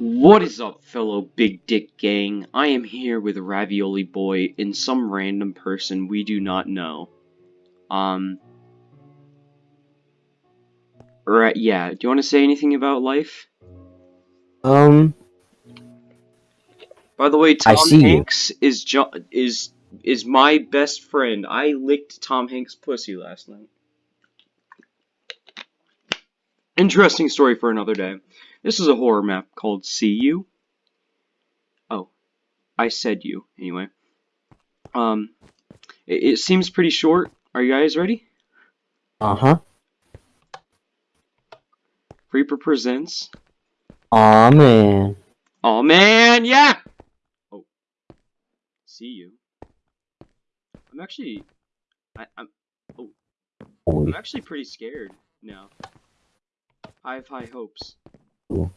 What is up, fellow Big Dick Gang? I am here with Ravioli Boy and some random person we do not know. Um. Right, yeah. Do you want to say anything about life? Um, By the way, Tom you. Hanks is jo is is my best friend. I licked Tom Hanks' pussy last night. Interesting story for another day. This is a horror map called See You. Oh, I said you anyway. Um, it, it seems pretty short. Are you guys ready? uh-huh. Reaper presents. Aw, man. Oh man, yeah. Oh, see you. I'm actually, I, I'm, Holy I'm actually pretty scared now. I have high hopes. Cool.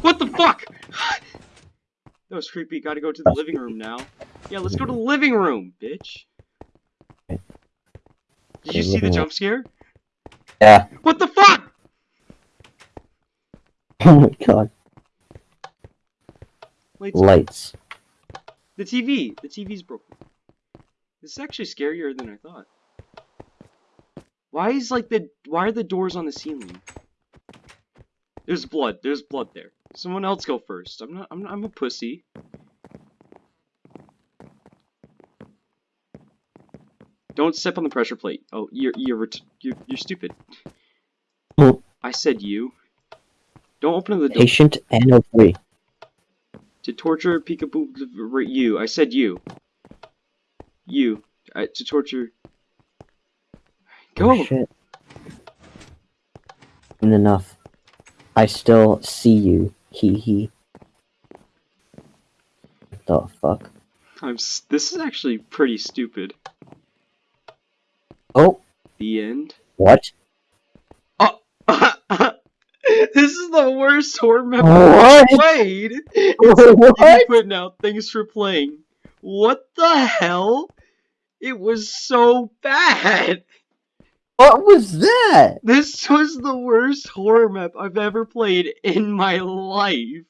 What the fuck? that was creepy. Gotta go to the living room now. Yeah, let's go to the living room, bitch. Did you see the jump scare? Yeah. What the fuck? Oh my god. Wait, Lights. the TV. The TV's broken. This is actually scarier than I thought. Why is like the why are the doors on the ceiling? There's blood. There's blood there. Someone else go first. I'm not. I'm. I'm a pussy. Don't step on the pressure plate. Oh, you're you're you're, you're stupid. Hmm. I said you. Don't open the door Patient N03. to torture peekaboo you. I said you. You. Uh, to torture. Go. Oh, shit. Enough. I still see you. Hee hee. The fuck? I'm. s- This is actually pretty stupid. Oh, The end. what? Oh. this is the worst horror map? I've played. It's What? putting out. Thanks for playing. What the hell? It was so bad. What was that? This was the worst horror map I've ever played in my life.